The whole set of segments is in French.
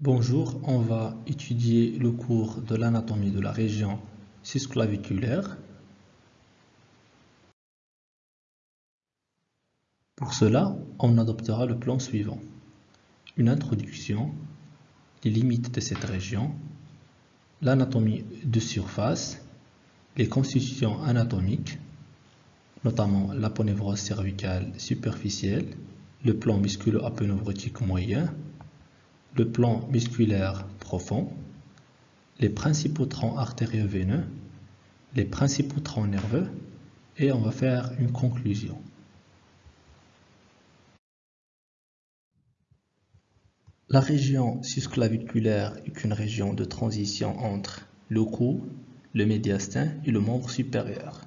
Bonjour, on va étudier le cours de l'anatomie de la région cisclaviculaire. Pour cela, on adoptera le plan suivant. Une introduction, les limites de cette région, l'anatomie de surface, les constitutions anatomiques, notamment l'aponévrose cervicale superficielle, le plan musculo-aponeurotique moyen, le plan musculaire profond, les principaux troncs artério-veineux, les principaux troncs nerveux et on va faire une conclusion. La région susclaviculaire est une région de transition entre le cou, le médiastin et le membre supérieur.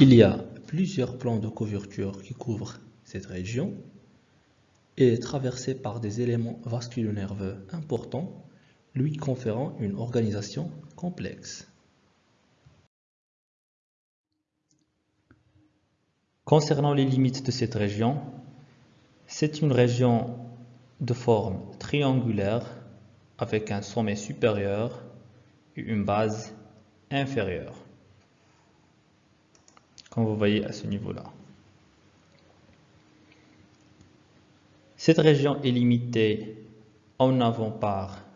Il y a plusieurs plans de couverture qui couvrent cette région et est traversé par des éléments vasculo-nerveux importants, lui conférant une organisation complexe. Concernant les limites de cette région, c'est une région de forme triangulaire avec un sommet supérieur et une base inférieure, comme vous voyez à ce niveau-là. Cette région est limitée. En avant par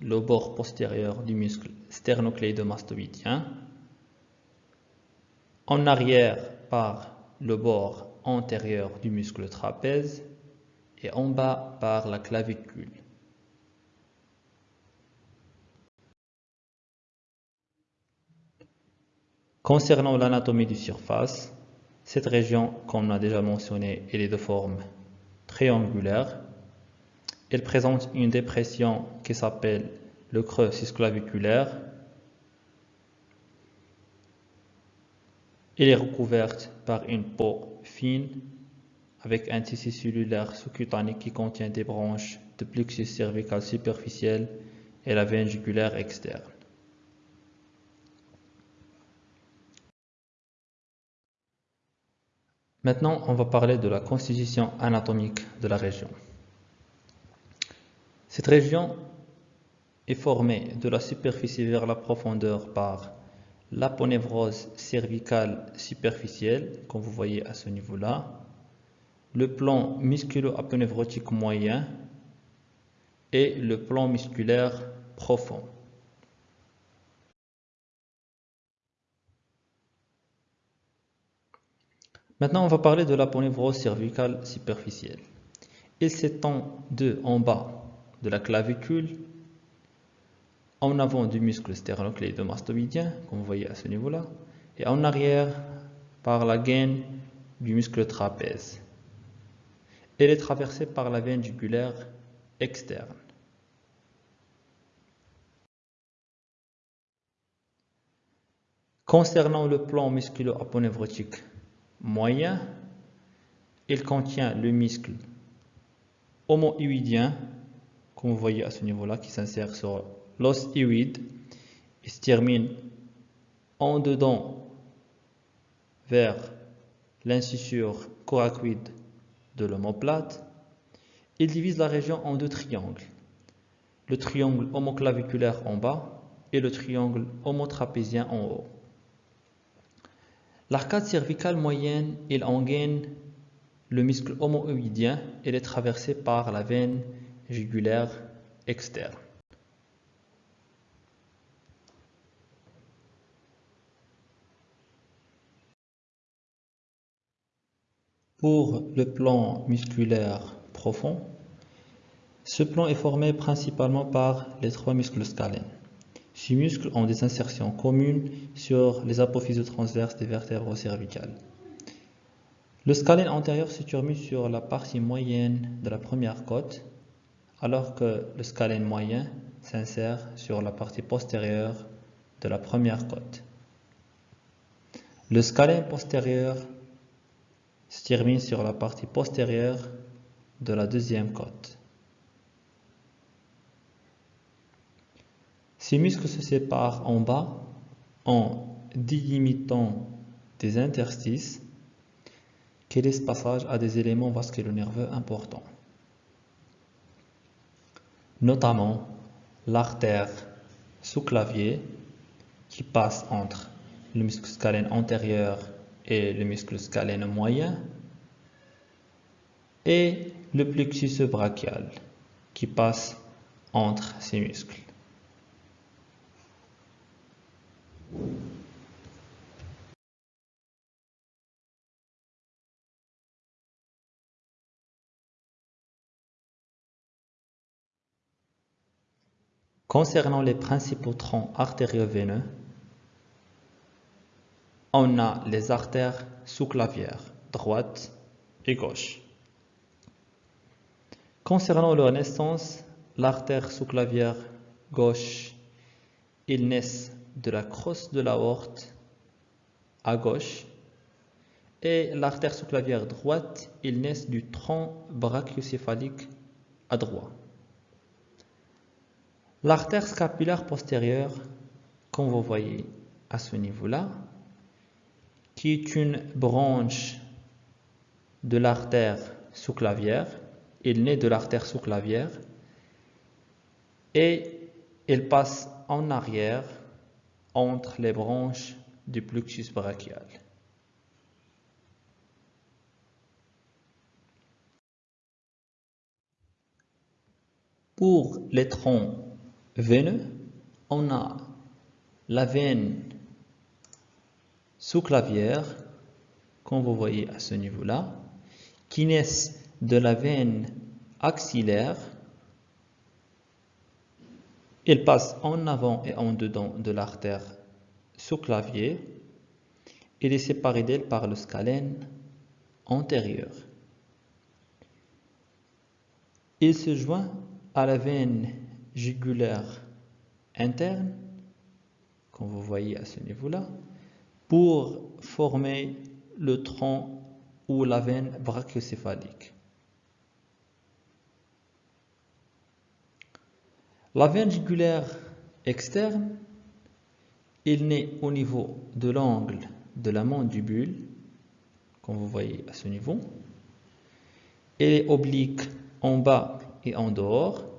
le bord postérieur du muscle sternocléidomastoïdien, en arrière par le bord antérieur du muscle trapèze. Et en bas par la clavicule. Concernant l'anatomie du surface, cette région, comme on a déjà mentionné, est de forme triangulaire. Elle présente une dépression qui s'appelle le creux cisclaviculaire. Elle est recouverte par une peau fine avec un tissu cellulaire sous-cutané qui contient des branches de plexus cervical superficiel et la veine jugulaire externe. Maintenant, on va parler de la constitution anatomique de la région. Cette région est formée de la superficie vers la profondeur par l'aponévrose cervicale superficielle, comme vous voyez à ce niveau-là, le plan musculo-aponévrotique moyen et le plan musculaire profond. Maintenant, on va parler de l'aponévrose cervicale superficielle. Il s'étend de en bas de la clavicule, en avant du muscle sternocléidomastoïdien, comme vous voyez à ce niveau-là, et en arrière par la gaine du muscle trapèze. Elle est traversée par la veine jugulaire externe. Concernant le plan musculo-aponévrotique moyen, il contient le muscle homoïdien, comme vous voyez à ce niveau-là, qui s'insère sur l'os hyoïde et se termine en dedans vers l'incisure coracoïde de l'omoplate. Il divise la région en deux triangles. Le triangle homoclaviculaire en bas et le triangle homotrapézien en haut. L'arcade cervicale moyenne, il engaine le muscle homoïdien. Elle est traversée par la veine jugulaire externe. Pour le plan musculaire profond, ce plan est formé principalement par les trois muscles scalènes. Ces muscles ont des insertions communes sur les apophyses transverses des vertèbres cervicales. Le scalène antérieur se termine sur la partie moyenne de la première côte, alors que le scalène moyen s'insère sur la partie postérieure de la première côte. Le scalène postérieur se termine sur la partie postérieure de la deuxième côte. Ces muscles se séparent en bas en délimitant des interstices qui laissent passage à des éléments vasculo-nerveux importants. notamment l'artère sous-clavier qui passe entre le muscle scalène antérieur et le muscle scalène moyen et le plexus brachial qui passe entre ces muscles. Concernant les principaux troncs artério-veineux, on a les artères sous-clavières, droite et gauche. Concernant leur naissance, l'artère sous-clavière gauche, ils naissent de la crosse de l'aorte à gauche et l'artère sous-clavière droite, ils naissent du tronc brachiocéphalique à droite. L'artère scapulaire postérieure, comme vous voyez à ce niveau-là, qui est une branche de l'artère sous-clavière, il naît de l'artère sous-clavière et il passe en arrière entre les branches du plexus brachial. Pour les troncs veineux, on a la veine sous-clavière, comme vous voyez à ce niveau-là, qui naissent de la veine axillaire. Il passe en avant et en dedans de l'artère sous-clavier. Il est séparé d'elle par le scalène antérieur. Il se joint à la veine jugulaire interne, comme vous voyez à ce niveau-là, pour former le tronc ou la veine brachiocéphalique. La veine jugulaire externe, il naît au niveau de l'angle de la mandibule, comme vous voyez à ce niveau. Elle est oblique en bas et en dehors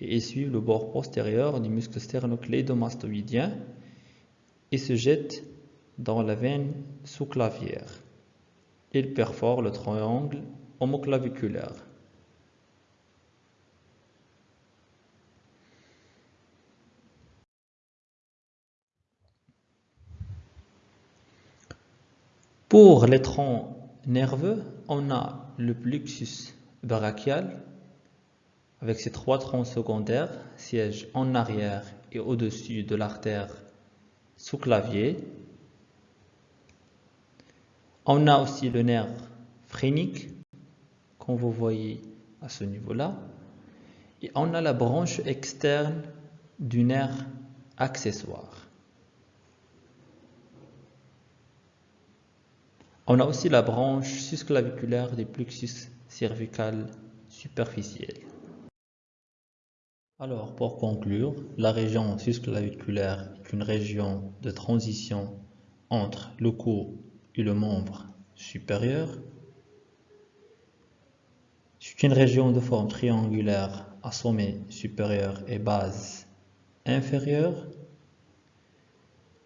et suit le bord postérieur du muscle sternocléidomastoïdien et se jette dans la veine sous-clavière. Il perfore le triangle homoclaviculaire. Pour les troncs nerveux, on a le plexus brachial avec ses trois troncs secondaires, siège en arrière et au-dessus de l'artère sous-clavier. On a aussi le nerf phrénique, comme vous voyez à ce niveau-là. Et on a la branche externe du nerf accessoire. On a aussi la branche susclaviculaire du plexus cervical superficiel. Alors, pour conclure, la région susclaviculaire est une région de transition entre le cou et le membre supérieur. C'est une région de forme triangulaire à sommet supérieur et base inférieure.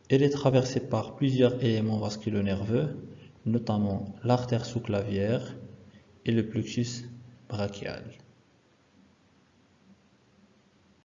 Elle est traversée par plusieurs éléments vasculo-nerveux, notamment l'artère sous-clavière et le plexus brachial.